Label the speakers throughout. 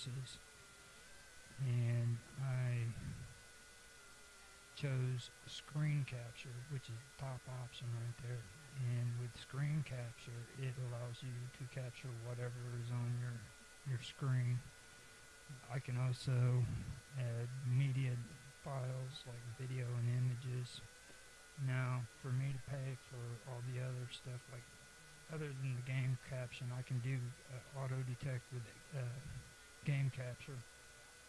Speaker 1: sources and I chose screen capture which is the top option right there. And with screen capture it allows you to capture whatever is on your your screen. I can also add media files like video and images. Now for me to pay for all the other stuff like other than the game caption I can do uh, auto detect with uh, game capture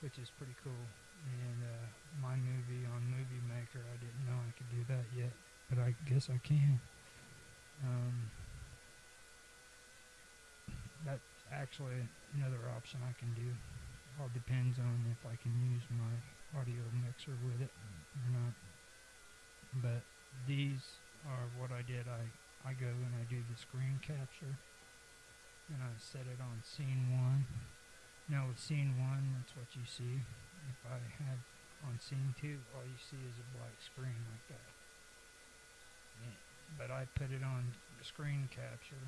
Speaker 1: which is pretty cool. And uh, my movie on movie maker I didn't know I could do that yet but I guess I can. Um, that's actually another option I can do. All depends on if I can use my audio mixer with it or not. But these are what I did. I I go and I do the screen capture and I set it on scene 1 now with scene 1 that's what you see. If I have on scene 2 all you see is a black screen like that. But I put it on screen capture.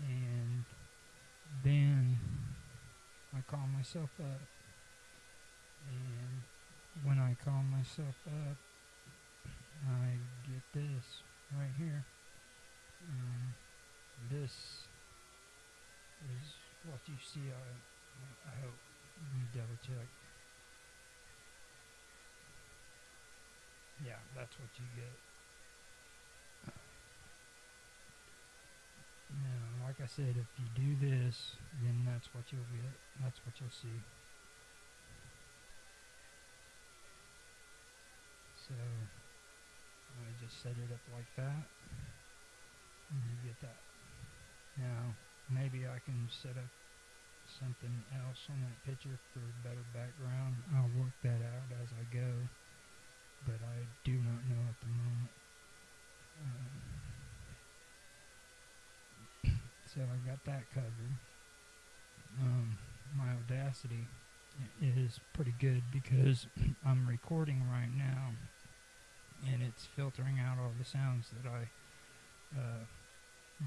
Speaker 1: And then I call myself up. And when I call myself up I get this right here. Um, this is what you see? I, I hope you double check yeah that's what you get. Now like I said if you do this then that's what you'll get. That's what you'll see. So I just set it up like that and you get that. Now maybe I can set up something else on that picture for a better background. I'll work that out as I go but I do not know at the moment. Um, so I got that covered. Um, my Audacity is pretty good because I'm recording right now and it's filtering out all the sounds that I uh,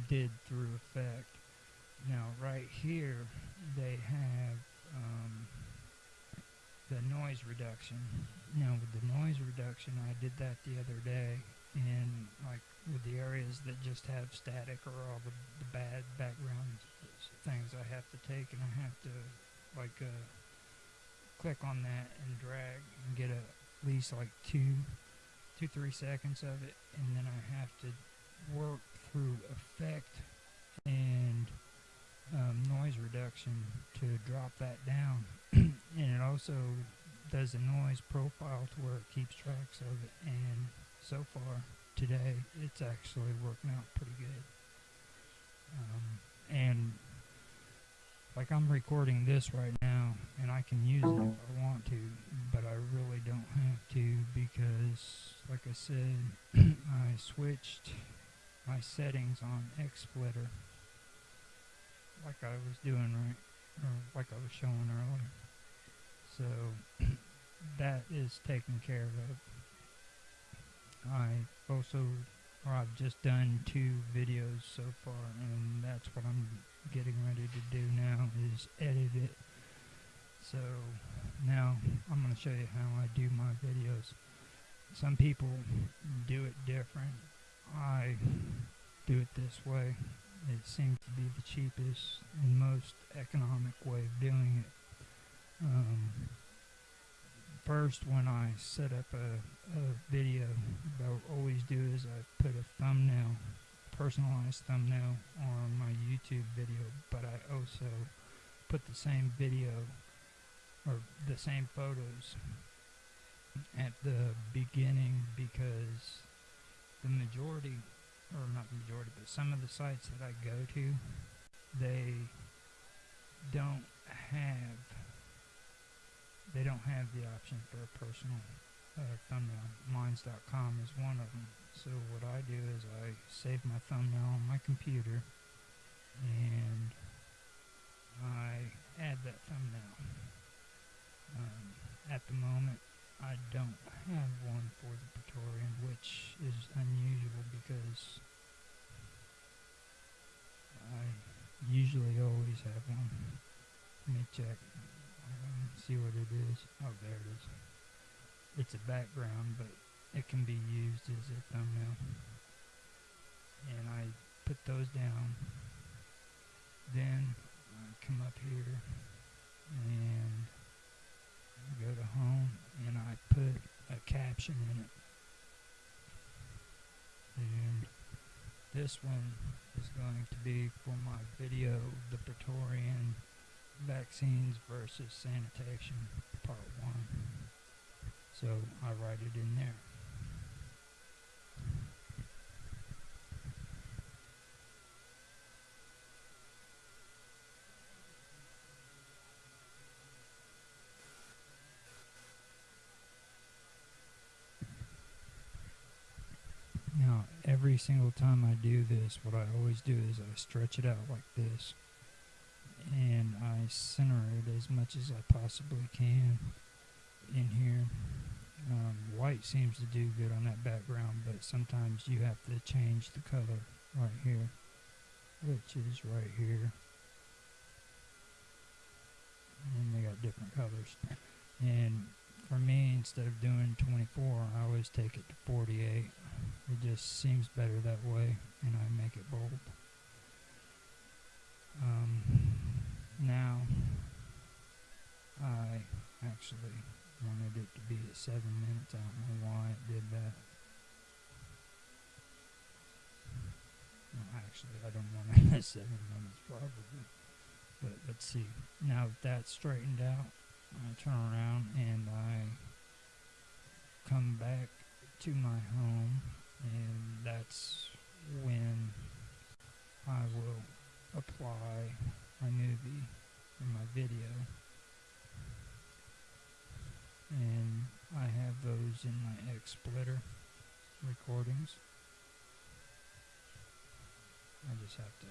Speaker 1: did through effect. Now right here they have um, the noise reduction. Now with the noise reduction I did that the other day and like with the areas that just have static or all the, the bad background things I have to take and I have to like uh, click on that and drag and get a, at least like two two three seconds of it and then I have to work through effect and um, noise reduction to drop that down. And it also does a noise profile to where it keeps tracks of it. And so far today it's actually working out pretty good. Um, and like I'm recording this right now and I can use it if I want to but I really don't have to because like I said I switched my settings on XSplitter like I was doing right? Or like I was showing earlier. So that is taken care of. I also or I've just done two videos so far and that's what I'm getting ready to do now is edit it. So now I'm going to show you how I do my videos. Some people do it different. I do it this way it seems to be the cheapest and most economic way of doing it. Um, first when I set up a, a video what I always do is I put a thumbnail personalized thumbnail on my YouTube video but I also put the same video or the same photos at the beginning because the majority or not the majority but some of the sites that I go to they don't have they don't have the option for a personal uh, thumbnail. Minds.com is one of them. So what I do is I save my thumbnail on my computer and I add that thumbnail. Um, at the moment, I don't have one for the Praetorian, which is unusual because One Let me check. Um, see what it is. Oh, there it is. It's a background, but it can be used as a thumbnail. And I put those down. Then I come up here and go to home and I put a caption in it. And this one is going to be for my video, The Praetorian Vaccines versus Sanitation, Part 1. So I write it in there. Now, every single time I do this, what I always do is I stretch it out like this. And I center it as much as I possibly can in here. Um, white seems to do good on that background, but sometimes you have to change the color right here, which is right here. And they got different colors. And for me, instead of doing 24, I always take it to 48. It just seems better that way, and I make it bold. Um, now, I actually wanted it to be at 7 minutes. I don't know why it did that. No, actually, I don't want it at 7 minutes probably. But let's see. Now that that's straightened out, I turn around and I come back to my home and that's when I will apply my movie in my video. And I have those in my XSplitter recordings. I just have to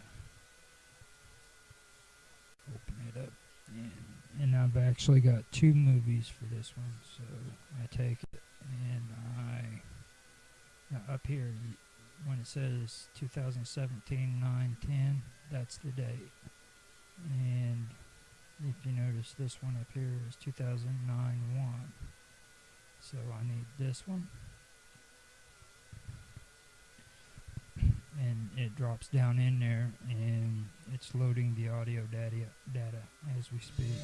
Speaker 1: open it up. And, and I've actually got two movies for this one so I take it and I up here, when it says 2017 9 10, that's the date. And if you notice, this one up here is 2009 1. So I need this one. And it drops down in there, and it's loading the audio data, data as we speak.